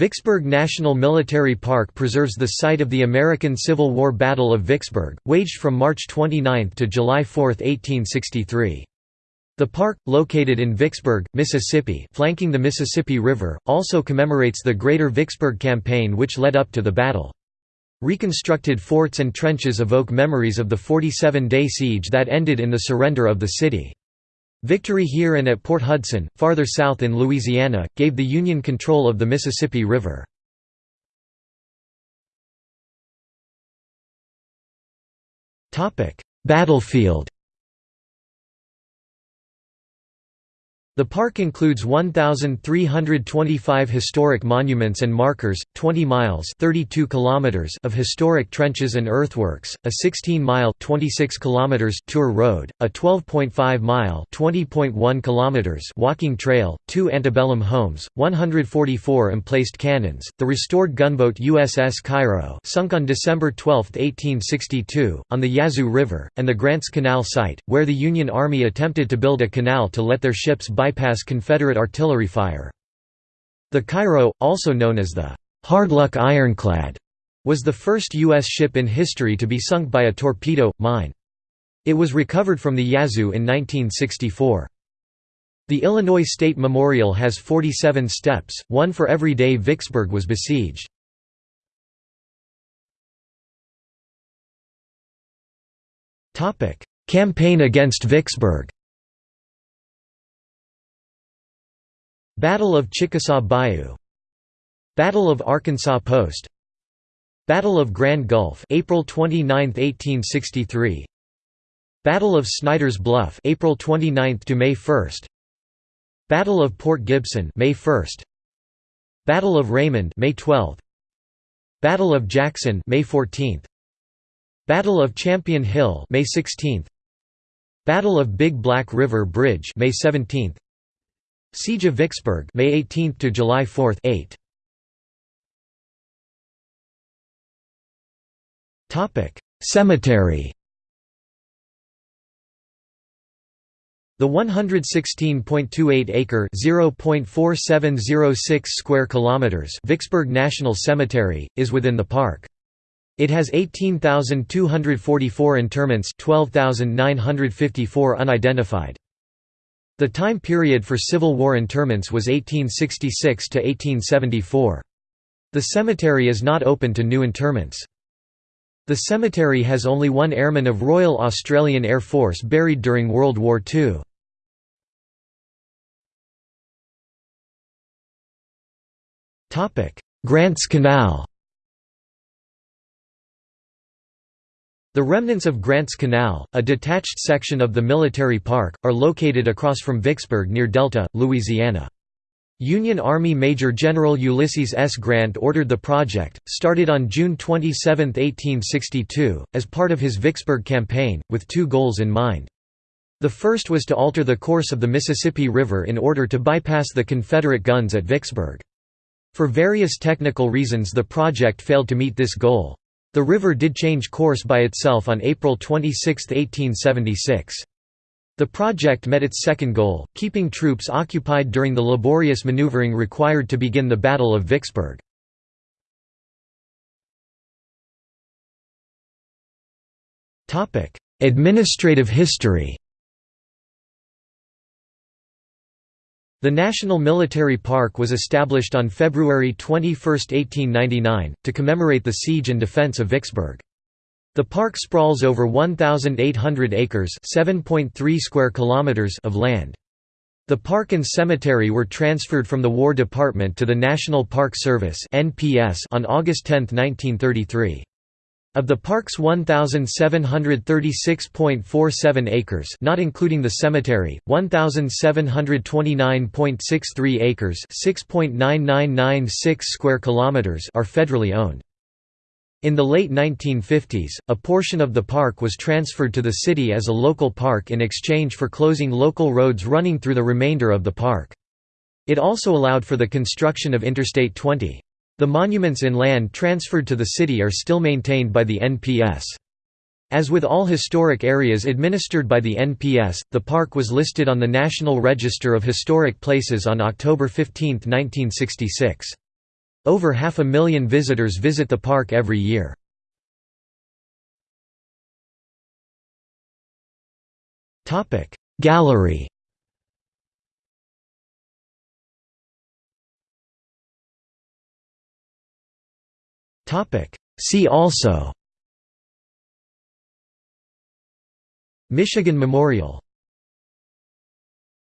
Vicksburg National Military Park preserves the site of the American Civil War Battle of Vicksburg, waged from March 29 to July 4, 1863. The park, located in Vicksburg, Mississippi flanking the Mississippi River, also commemorates the Greater Vicksburg Campaign which led up to the battle. Reconstructed forts and trenches evoke memories of the 47-day siege that ended in the surrender of the city. Victory here and at Port Hudson, farther south in Louisiana, gave the Union control of the Mississippi River. Battlefield The park includes 1,325 historic monuments and markers, 20 miles 32 kilometers of historic trenches and earthworks, a 16-mile 26 kilometers tour road, a 12.5-mile 20.1 kilometers walking trail, two antebellum homes, 144 emplaced cannons, the restored gunboat USS Cairo sunk on December 12, 1862, on the Yazoo River, and the Grants Canal site, where the Union Army attempted to build a canal to let their ships bypass Confederate artillery fire. The Cairo, also known as the Hardluck Ironclad, was the first U.S. ship in history to be sunk by a torpedo, mine. It was recovered from the Yazoo in 1964. The Illinois State Memorial has 47 steps, one for every day Vicksburg was besieged. Campaign against Vicksburg Battle of Chickasaw Bayou. Battle of Arkansas Post. Battle of Grand Gulf April 29, 1863 Battle of Snyder's Bluff April 29 to May 1 Battle of Port Gibson May 1 Battle of Raymond May 12 Battle of Jackson May 14 Battle of Champion Hill May 16 Battle of Big Black River Bridge May 17 Siege of Vicksburg May 18 to July 4 8 Topic Cemetery The 116.28-acre (0.4706 square kilometers) Vicksburg National Cemetery is within the park. It has 18,244 interments, 12,954 unidentified. The time period for Civil War interments was 1866 to 1874. The cemetery is not open to new interments. The cemetery has only one airman of Royal Australian Air Force buried during World War II. Grants Canal The remnants of Grants Canal, a detached section of the military park, are located across from Vicksburg near Delta, Louisiana. Union Army Major General Ulysses S. Grant ordered the project, started on June 27, 1862, as part of his Vicksburg campaign, with two goals in mind. The first was to alter the course of the Mississippi River in order to bypass the Confederate guns at Vicksburg. For various technical reasons the project failed to meet this goal. The river did change course by itself on April 26, 1876. The project met its second goal, keeping troops occupied during the laborious maneuvering required to begin the Battle of Vicksburg. Administrative history The National Military Park was established on February 21, 1899, to commemorate the siege and defense of Vicksburg. The park sprawls over 1,800 acres square kilometers of land. The park and cemetery were transferred from the War Department to the National Park Service on August 10, 1933. Of the park's 1,736.47 acres not including the cemetery, 1,729.63 acres square kilometers are federally owned. In the late 1950s, a portion of the park was transferred to the city as a local park in exchange for closing local roads running through the remainder of the park. It also allowed for the construction of Interstate 20. The monuments in land transferred to the city are still maintained by the NPS. As with all historic areas administered by the NPS, the park was listed on the National Register of Historic Places on October 15, 1966. Over half a million visitors visit the park every year. Gallery See also. Michigan Memorial